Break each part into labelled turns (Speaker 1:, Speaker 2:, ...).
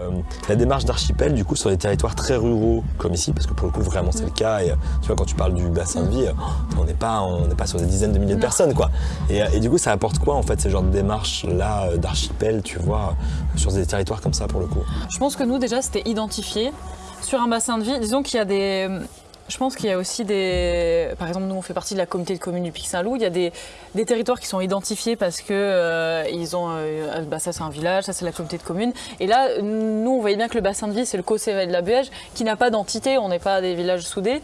Speaker 1: Euh, la démarche d'archipel, du coup, sur des territoires très ruraux comme ici, parce que pour le coup, vraiment, c'est le cas. Et tu vois, quand tu parles du bassin de vie, euh, on n'est pas, on n'est pas sur des dizaines de milliers de personnes, quoi. Et, euh, et du coup, ça apporte quoi, en fait, ces genres de démarches-là d'archipel, tu vois, sur des territoires comme ça, pour le coup?
Speaker 2: Je pense que nous, déjà, c'était identifié sur un bassin de vie. Disons qu'il y a des. Je pense qu'il y a aussi des. Par exemple, nous, on fait partie de la communauté de communes du Pic Saint-Loup. Il y a des, territoires qui sont identifiés parce que euh, ont. euh, bah, ça, c'est un village, ça, c'est la communauté de communes. Et là, nous, on voyait bien que le bassin de vie, c'est le Caucévet de la Buège, qui n'a pas d'entité. On n'est pas des villages soudés.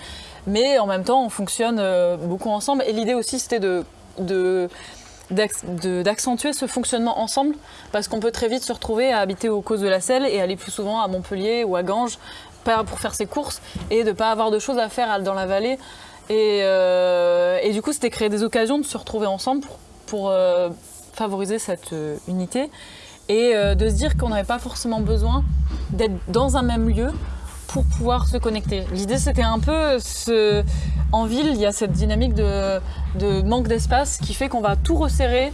Speaker 2: Mais en même temps, on fonctionne euh, beaucoup ensemble. Et l'idée aussi, c'était de. de d'ac- de- d'accentuer ce fonctionnement ensemble parce qu'on peut très vite se retrouver à habiter aux causes de la Selle et aller plus souvent à Montpellier ou à Ganges pour faire ses courses et de pas avoir de choses à faire dans la vallée et, euh, et du coup c'était créer des occasions de se retrouver ensemble pour, pour, euh, favoriser cette euh, unité et de se dire qu'on n'avait pas forcément besoin d'être dans un même lieu pour pouvoir se connecter. L'idée c'était un peu en ville il y a cette dynamique de, de manque d'espace qui fait qu'on va tout resserrer,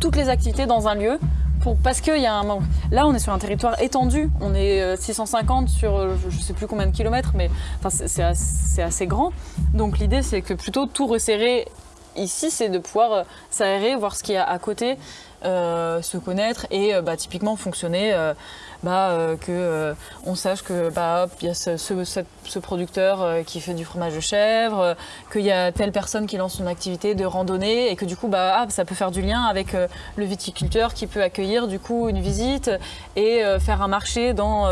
Speaker 2: toutes les activités dans un lieu pour, parce qu'il y a un. Là on est sur un territoire étendu, on est euh, 650 sur euh, je sais plus combien de kilomètres mais enfin, c'est- assez, assez grand. Donc l'idée c'est que plutôt tout resserrer ici c'est de pouvoir euh, s'aérer, voir ce qu'il y a à côté, euh, se connaître et euh, bah, typiquement fonctionner. euh, bah, euh, que on sache que bah il y a ce, producteur qui fait du fromage de chèvre, qu'il y a telle personne qui lance son activité de randonnée et que du coup bah ah, ça peut faire du lien avec le viticulteur qui peut accueillir du coup une visite et faire un marché dans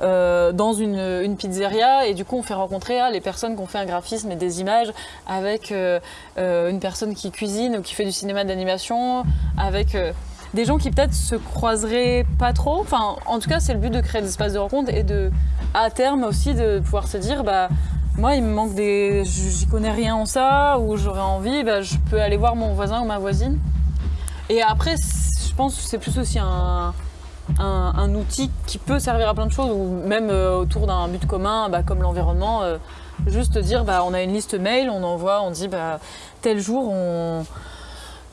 Speaker 2: dans une, pizzeria et du coup on fait rencontrer ah, les personnes qui ont fait un graphisme et des images avec une personne qui cuisine ou qui fait du cinéma d'animation avec des gens qui peut-être se croiseraient pas trop. Enfin, en tout cas, c'est le but de créer des espaces de rencontre et de, à terme aussi, de pouvoir se dire, bah, moi, il me manque des, j'y connais rien en ça, ou j'aurais envie, bah, je peux aller voir mon voisin ou ma voisine. Et après, je pense que c'est plus aussi un, un, un outil qui peut servir à plein de choses, ou même euh, autour d'un but commun, bah, comme l'environnement. euh, juste dire, bah, on a une liste mail, on envoie, on dit, bah, tel jour, on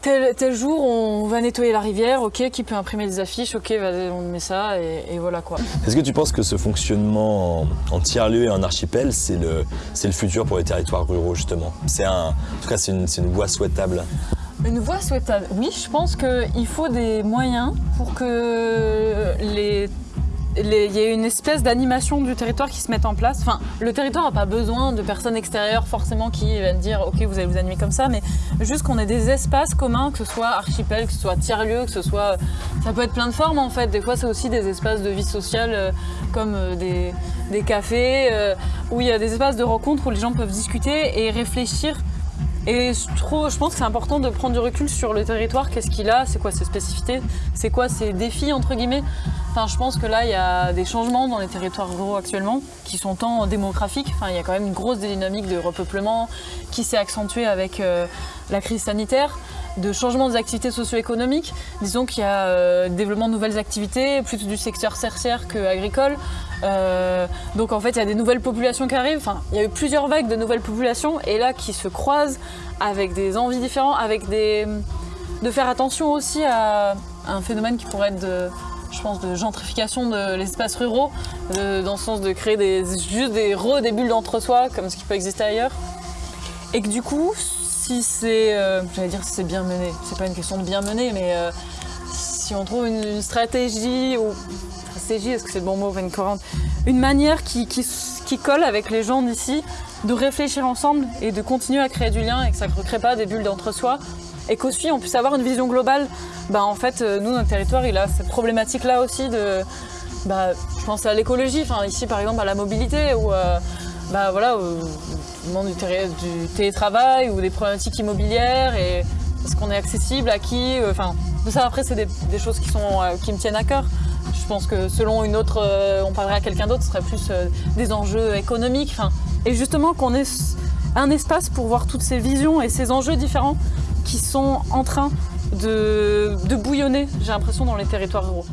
Speaker 2: Tel, tel jour, on va nettoyer la rivière, ok, qui peut imprimer des affiches, ok, on met ça, et, et voilà quoi.
Speaker 1: Est-ce que tu penses que ce fonctionnement en, en tiers-lieu et en archipel, c'est le, le futur pour les territoires ruraux, justement? C'est un, En tout cas, c'est une, une voie souhaitable.
Speaker 2: Une voie souhaitable, oui, je pense qu'il faut des moyens pour que les- il y ait une espèce d'animation du territoire qui se mette en place. Le territoire n'a pas besoin de personnes extérieures forcément qui viennent dire ok vous allez vous animer comme ça, mais juste qu'on ait des espaces communs, que ce soit archipel, que ce soit tiers-lieu, que ce soit... Ça peut être plein de formes en fait. Des fois c'est aussi des espaces de vie sociale euh, comme euh, des, cafés, euh, où il y a des espaces de rencontre où les gens peuvent discuter et réfléchir et je, pense que c'est important de prendre du recul sur le territoire, qu'est-ce qu'il a, c'est quoi ses spécificités, c'est quoi ses défis entre guillemets? Je pense que là, il y a des changements dans les territoires ruraux actuellement qui sont tant démographiques. Il y a quand même une grosse dynamique de repeuplement qui s'est accentuée avec euh, la crise sanitaire, de changement des activités socio-économiques. Disons qu'il y a euh, développement de nouvelles activités, plutôt du secteur tertiaire que agricole. Euh, donc en fait, il y a des nouvelles populations qui arrivent. Enfin, il y a eu plusieurs vagues de nouvelles populations et là qui se croisent avec des envies différentes, avec des de faire attention aussi à un phénomène qui pourrait être de je pense de gentrification de l'espace ruraux, dans le sens de créer des, juste des re des bulles d'entre-soi comme ce qui peut exister ailleurs. Et que du coup, si c'est, euh, j'allais dire si c'est bien mené, c'est pas une question de bien mener, mais euh, si on trouve une, stratégie ou stratégie, est-ce que c'est le bon mot, une manière qui, colle avec les gens d'ici, de réfléchir ensemble et de continuer à créer du lien et que ça ne crée pas des bulles d'entre-soi et qu'aussi on puisse avoir une vision globale. Bah, en fait, euh, nous, notre territoire, il a cette problématique-là aussi de. Bah, je pense à l'écologie, enfin, ici par exemple à la mobilité ou bah, voilà, du, télé- du télétravail ou des problématiques immobilières et est-ce qu'on est accessible à qui euh, Enfin, ça après, c'est des, choses qui, sont, euh, qui me tiennent à cœur. Je pense que selon une autre, euh, on parlerait à quelqu'un d'autre, ce serait plus des enjeux économiques. Et justement qu'on ait un espace pour voir toutes ces visions et ces enjeux différents qui sont en train de bouillonner, j'ai l'impression, dans les territoires ruraux.